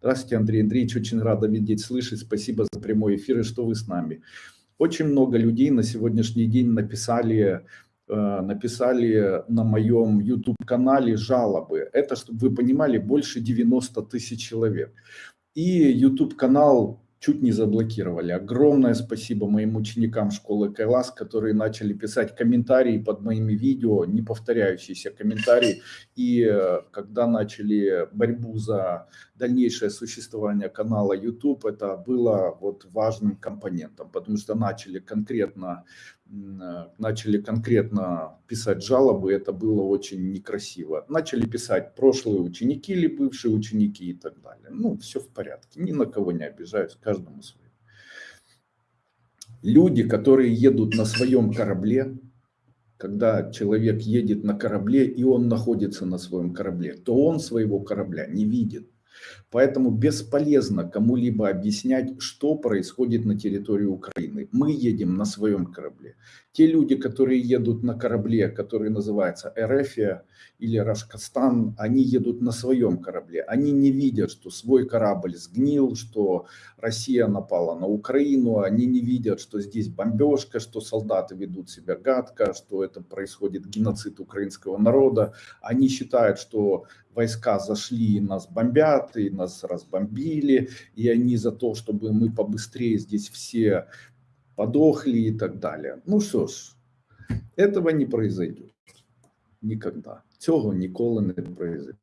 Здравствуйте, Андрей Андреевич, очень рада видеть, слышать. Спасибо за прямой эфир и что вы с нами. Очень много людей на сегодняшний день написали, э, написали на моем YouTube-канале жалобы. Это, чтобы вы понимали, больше 90 тысяч человек. И YouTube-канал чуть не заблокировали. Огромное спасибо моим ученикам школы Кайлас, которые начали писать комментарии под моими видео, не повторяющиеся комментарии. И э, когда начали борьбу за дальнейшее существование канала YouTube, это было вот важным компонентом, потому что начали конкретно Э, начали конкретно писать жалобы, это было очень некрасиво. Начали писать прошлые ученики или бывшие ученики и так далее. Ну, все в порядке, ни на кого не обижаюсь, каждому свое. Люди, которые едут на своем корабле, когда человек едет на корабле и он находится на своем корабле, то он своего корабля не видит. Поэтому бесполезно кому-либо объяснять, что происходит на территории Украины. Мы едем на своем корабле. Те люди, которые едут на корабле, который называется Эрефия или Рашкастан, они едут на своем корабле. Они не видят, что свой корабль сгнил, что Россия напала на Украину. Они не видят, что здесь бомбежка, что солдаты ведут себя гадко, что это происходит геноцид украинского народа. Они считают, что войска зашли и нас бомбят, и нас разбомбили, и они за то, чтобы мы побыстрее здесь все подохли и так далее. Ну что ж, этого не произойдет. Никогда. Цього ніколи не произойде.